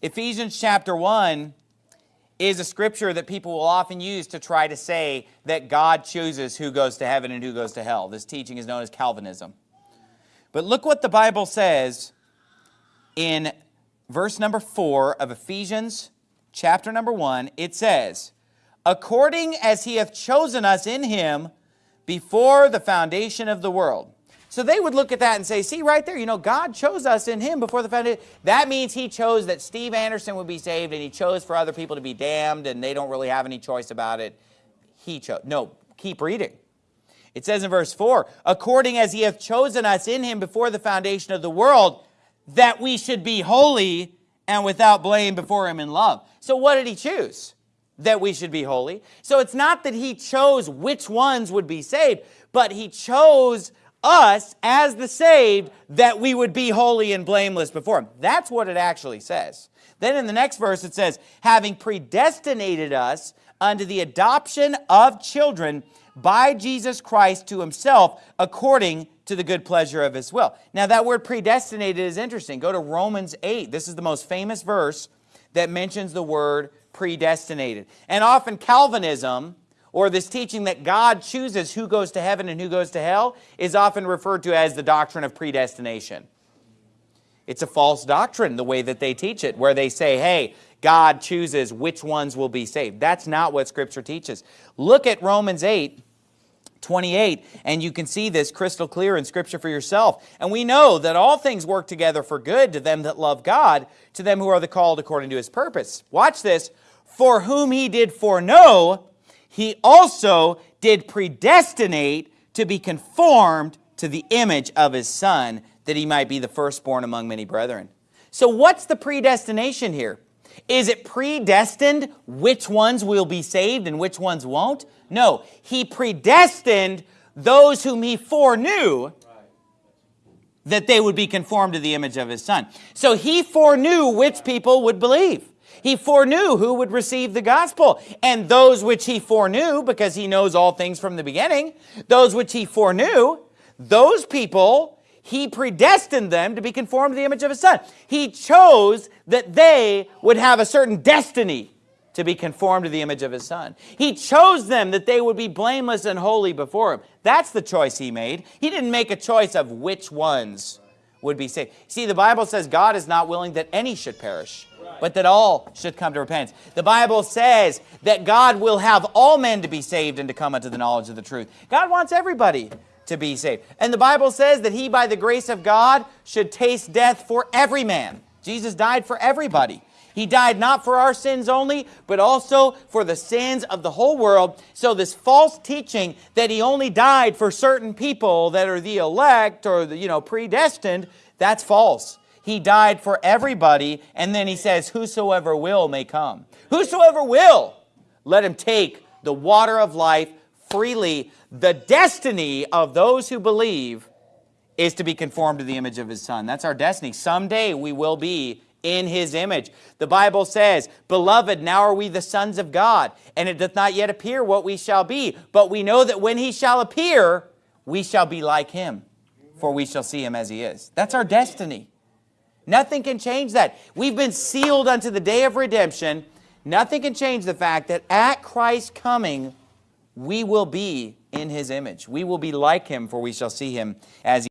Ephesians chapter 1 is a scripture that people will often use to try to say that God chooses who goes to heaven and who goes to hell. This teaching is known as Calvinism. But look what the Bible says in verse number 4 of Ephesians chapter number 1. It says, According as he hath chosen us in him before the foundation of the world so they would look at that and say, see right there, you know, God chose us in him before the foundation. That means he chose that Steve Anderson would be saved and he chose for other people to be damned and they don't really have any choice about it. He chose. No, keep reading. It says in verse 4, according as he hath chosen us in him before the foundation of the world, that we should be holy and without blame before him in love. So what did he choose? That we should be holy. So it's not that he chose which ones would be saved, but he chose us as the saved that we would be holy and blameless before him. That's what it actually says. Then in the next verse it says, having predestinated us unto the adoption of children by Jesus Christ to himself according to the good pleasure of his will. Now that word predestinated is interesting. Go to Romans 8. This is the most famous verse that mentions the word predestinated. And often Calvinism or this teaching that God chooses who goes to heaven and who goes to hell is often referred to as the doctrine of predestination. It's a false doctrine, the way that they teach it, where they say, hey, God chooses which ones will be saved. That's not what Scripture teaches. Look at Romans 8, 28, and you can see this crystal clear in Scripture for yourself. And we know that all things work together for good to them that love God, to them who are the called according to His purpose. Watch this. For whom He did foreknow, he also did predestinate to be conformed to the image of his son, that he might be the firstborn among many brethren. So what's the predestination here? Is it predestined which ones will be saved and which ones won't? No, he predestined those whom he foreknew that they would be conformed to the image of his son. So he foreknew which people would believe. He foreknew who would receive the gospel. And those which he foreknew, because he knows all things from the beginning, those which he foreknew, those people, he predestined them to be conformed to the image of his son. He chose that they would have a certain destiny to be conformed to the image of his son. He chose them that they would be blameless and holy before him. That's the choice he made. He didn't make a choice of which ones would be saved. See, the Bible says God is not willing that any should perish, but that all should come to repentance. The Bible says that God will have all men to be saved and to come unto the knowledge of the truth. God wants everybody to be saved. And the Bible says that he, by the grace of God, should taste death for every man. Jesus died for everybody. He died not for our sins only, but also for the sins of the whole world. So this false teaching that he only died for certain people that are the elect or the, you know, predestined, that's false. He died for everybody, and then he says, whosoever will may come. Whosoever will, let him take the water of life freely. The destiny of those who believe is to be conformed to the image of his son. That's our destiny. Someday we will be in his image. The Bible says, Beloved, now are we the sons of God, and it doth not yet appear what we shall be. But we know that when he shall appear, we shall be like him, for we shall see him as he is. That's our destiny. Nothing can change that. We've been sealed unto the day of redemption. Nothing can change the fact that at Christ's coming, we will be in his image. We will be like him, for we shall see him as he